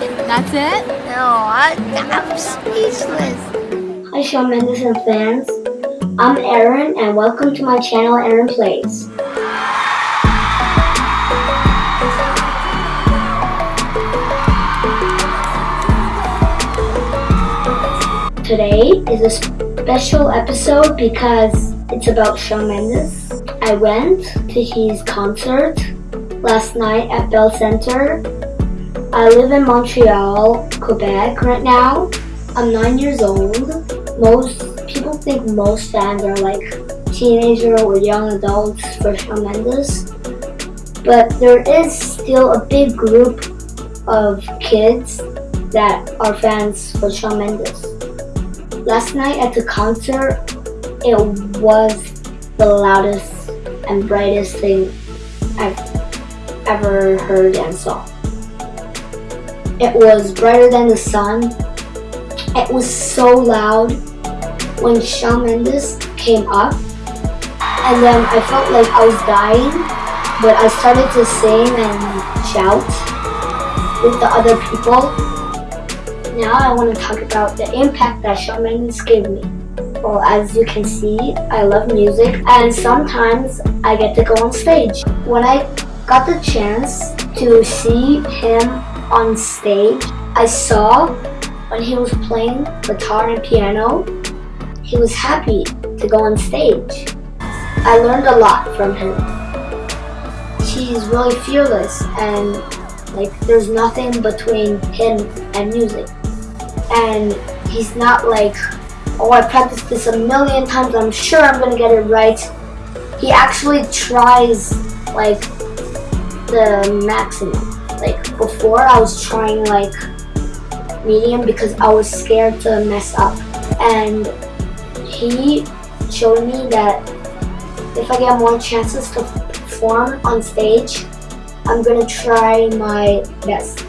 That's it? No, I, I'm speechless. Hi Shawn Mendes and fans. I'm Aaron and welcome to my channel Aaron Plays. Today is a special episode because it's about Shawn Mendes. I went to his concert last night at Bell Center. I live in Montreal, Quebec right now. I'm nine years old. Most people think most fans are like teenager or young adults for Shawn Mendes. But there is still a big group of kids that are fans for Shawn Mendes. Last night at the concert, it was the loudest and brightest thing I've ever heard and saw. It was brighter than the sun. It was so loud when Shawn Mendes came up. And then I felt like I was dying, but I started to sing and shout with the other people now I want to talk about the impact that Shawn Mendes gave me. Well, as you can see, I love music and sometimes I get to go on stage. When I got the chance to see him on stage, I saw when he was playing guitar and piano, he was happy to go on stage. I learned a lot from him. He's really fearless and like there's nothing between him and music and he's not like, oh, I practiced this a million times, I'm sure I'm gonna get it right. He actually tries like the maximum. Like before I was trying like medium because I was scared to mess up. And he showed me that if I get more chances to perform on stage, I'm gonna try my best.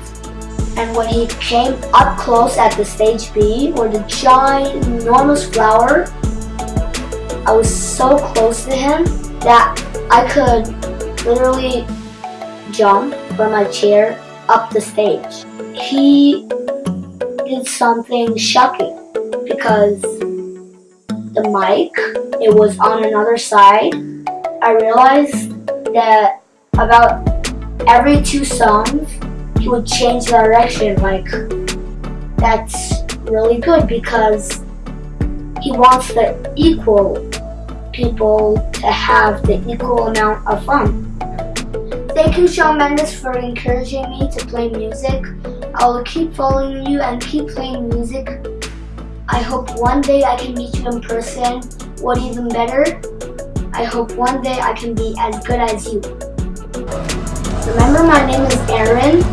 And when he came up close at the stage B, where the giant, enormous flower, I was so close to him that I could literally jump from my chair up the stage. He did something shocking because the mic, it was on another side. I realized that about every two songs, he would change direction like that's really good because he wants the equal people to have the equal amount of fun. Thank you Shawn Mendes for encouraging me to play music. I will keep following you and keep playing music. I hope one day I can meet you in person. What even better? I hope one day I can be as good as you. Remember my name is Aaron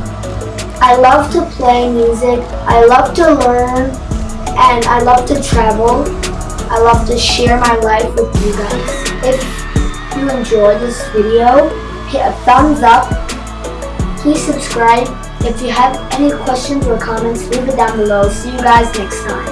I love to play music, I love to learn, and I love to travel. I love to share my life with you guys. If you enjoyed this video, hit a thumbs up. Please subscribe. If you have any questions or comments, leave it down below. See you guys next time.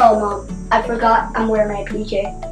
Oh mom, I forgot I'm wearing my PJ.